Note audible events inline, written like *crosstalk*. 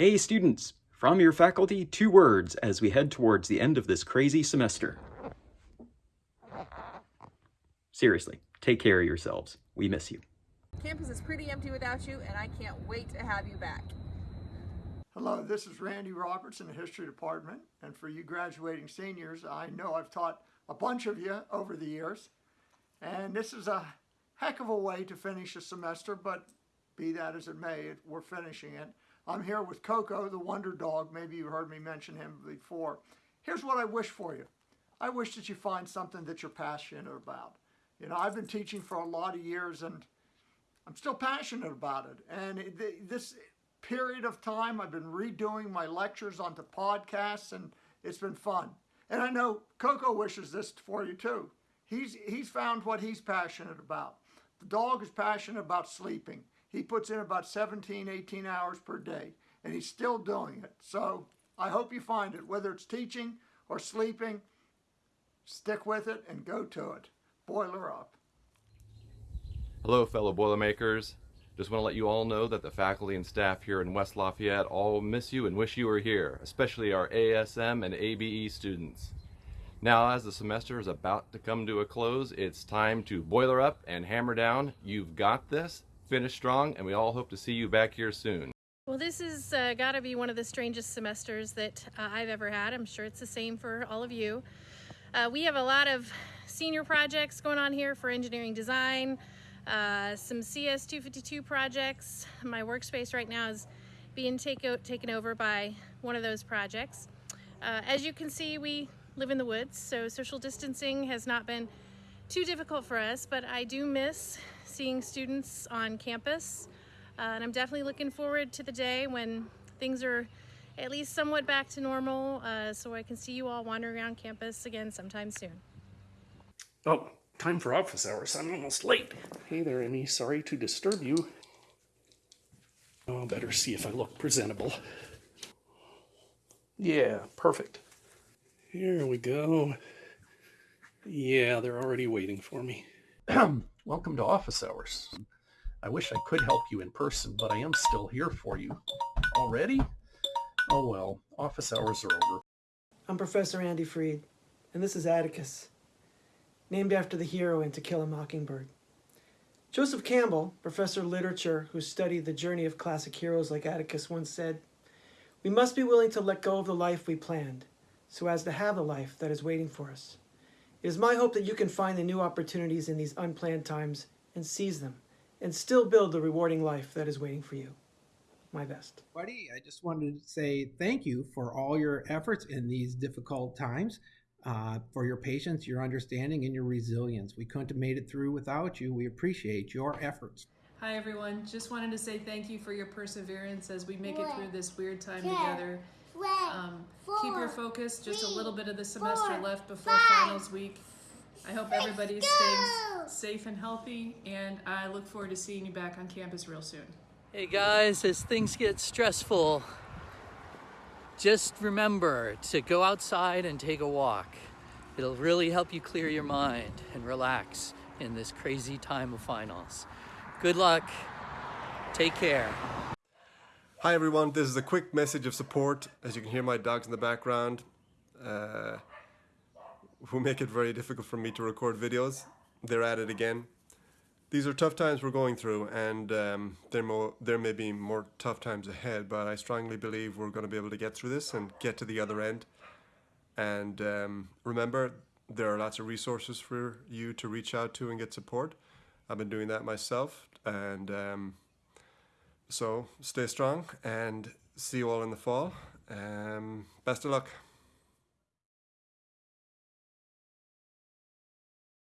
Hey students, from your faculty, two words as we head towards the end of this crazy semester. Seriously, take care of yourselves. We miss you. Campus is pretty empty without you, and I can't wait to have you back. Hello, this is Randy Roberts in the History Department, and for you graduating seniors, I know I've taught a bunch of you over the years, and this is a heck of a way to finish a semester, but be that as it may, we're finishing it. I'm here with Coco, the Wonder Dog. Maybe you've heard me mention him before. Here's what I wish for you. I wish that you find something that you're passionate about. You know, I've been teaching for a lot of years, and I'm still passionate about it. And this period of time, I've been redoing my lectures onto podcasts, and it's been fun. And I know Coco wishes this for you too. He's, he's found what he's passionate about. The dog is passionate about sleeping. He puts in about 17, 18 hours per day, and he's still doing it. So I hope you find it, whether it's teaching or sleeping, stick with it and go to it. Boiler up. Hello, fellow Boilermakers. Just want to let you all know that the faculty and staff here in West Lafayette all miss you and wish you were here, especially our ASM and ABE students. Now, as the semester is about to come to a close, it's time to boiler up and hammer down. You've got this, finish strong, and we all hope to see you back here soon. Well, this has uh, got to be one of the strangest semesters that uh, I've ever had. I'm sure it's the same for all of you. Uh, we have a lot of senior projects going on here for engineering design, uh, some CS252 projects. My workspace right now is being take taken over by one of those projects. Uh, as you can see, we live in the woods, so social distancing has not been too difficult for us, but I do miss seeing students on campus. Uh, and I'm definitely looking forward to the day when things are at least somewhat back to normal uh, so I can see you all wandering around campus again sometime soon. Oh, time for office hours. I'm almost late. Hey there, Amy. Sorry to disturb you. Oh, better see if I look presentable. Yeah, perfect. Here we go. Yeah, they're already waiting for me. *clears throat* Welcome to office hours. I wish I could help you in person, but I am still here for you. Already? Oh well, office hours are over. I'm Professor Andy Freed, and this is Atticus, named after the hero in To Kill a Mockingbird. Joseph Campbell, professor of literature who studied the journey of classic heroes like Atticus, once said, We must be willing to let go of the life we planned, so as to have the life that is waiting for us. It is my hope that you can find the new opportunities in these unplanned times and seize them, and still build the rewarding life that is waiting for you. My best. Buddy, I just wanted to say thank you for all your efforts in these difficult times, uh, for your patience, your understanding, and your resilience. We couldn't have made it through without you. We appreciate your efforts. Hi, everyone. Just wanted to say thank you for your perseverance as we make it through this weird time together. Um, keep focus, just a little bit of the semester left before finals week. I hope everybody stays safe and healthy, and I look forward to seeing you back on campus real soon. Hey guys, as things get stressful, just remember to go outside and take a walk. It'll really help you clear your mind and relax in this crazy time of finals. Good luck. Take care. Hi everyone, this is a quick message of support. As you can hear my dogs in the background, uh, who make it very difficult for me to record videos. They're at it again. These are tough times we're going through and um, there, there may be more tough times ahead, but I strongly believe we're going to be able to get through this and get to the other end. And um, remember, there are lots of resources for you to reach out to and get support. I've been doing that myself and um, so stay strong and see you all in the fall. Um, best of luck.